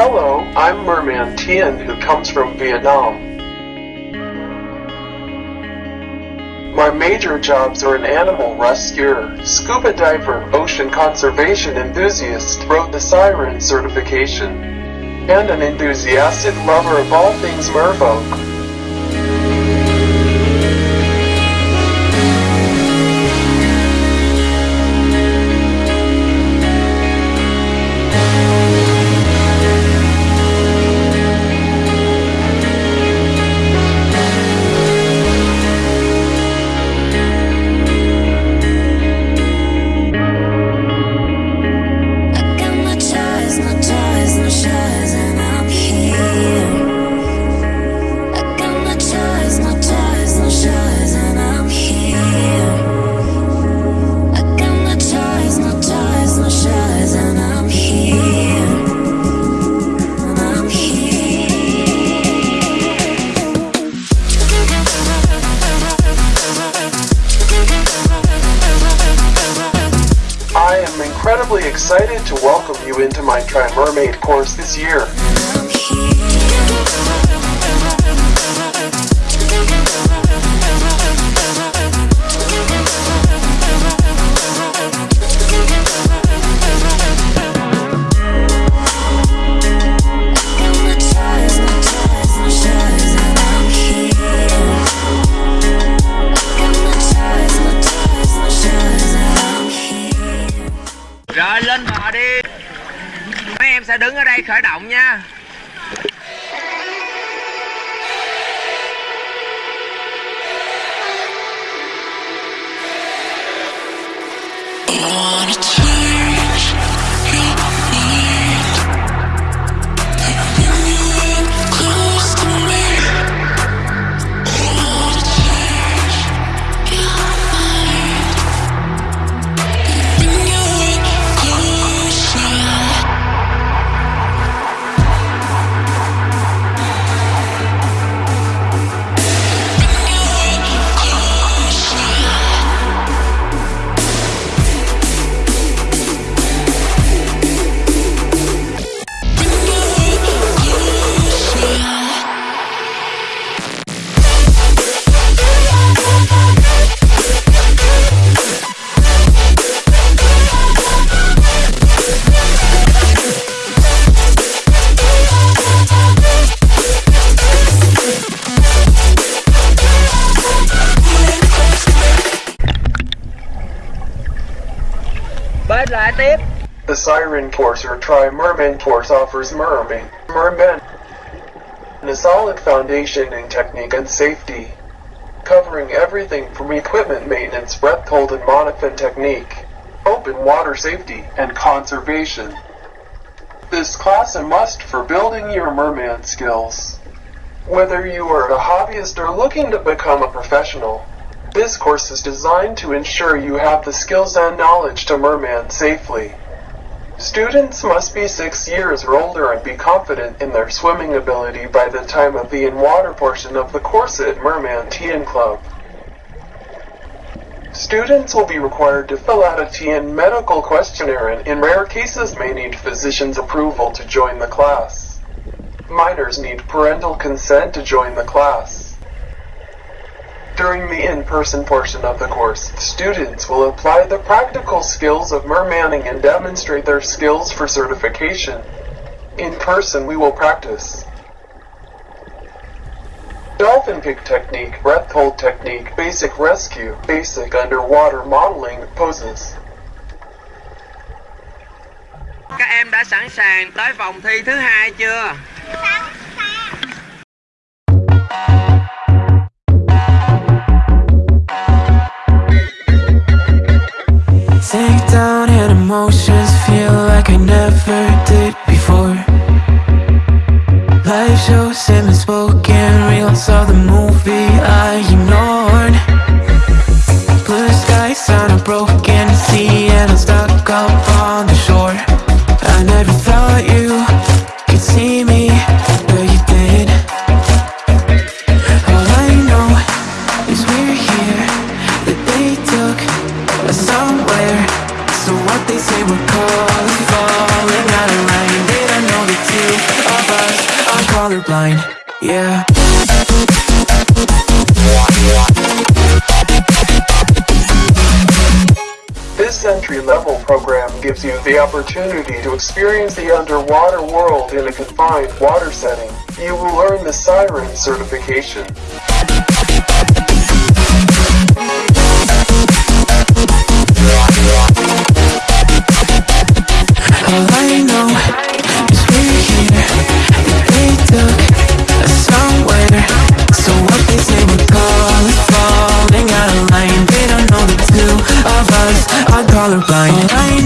Hello, I'm Merman Tien who comes from Vietnam. My major jobs are an animal rescuer, scuba diver, ocean conservation enthusiast, wrote the Siren certification, and an enthusiastic lover of all things merfolk. Excited to welcome you into my Try Mermaid course this year. Lên họ đi. Mấy em sẽ đứng ở đây khởi động nha. Tiếp The Siren course or Try Merman course offers mermaid, mermen, and a solid foundation in technique and safety, covering everything from equipment maintenance, breath hold and monofin technique, open water safety, and conservation. This class a must for building your merman skills. Whether you are a hobbyist or looking to become a professional, this course is designed to ensure you have the skills and knowledge to merman safely. Students must be six years or older and be confident in their swimming ability by the time of the in-water portion of the course at Merman Tien Club. Students will be required to fill out a TN medical questionnaire and in rare cases may need physician's approval to join the class. Minors need parental consent to join the class. During the in-person portion of the course, students will apply the practical skills of mermanning and demonstrate their skills for certification. In person, we will practice dolphin pig technique, breath hold technique, basic rescue, basic underwater modeling poses. Các em đã sẵn sàng tới vòng thi thứ hai chưa? blind. yeah This entry-level program gives you the opportunity to experience the underwater world in a confined water setting. You will earn the Siren certification. colorblind. I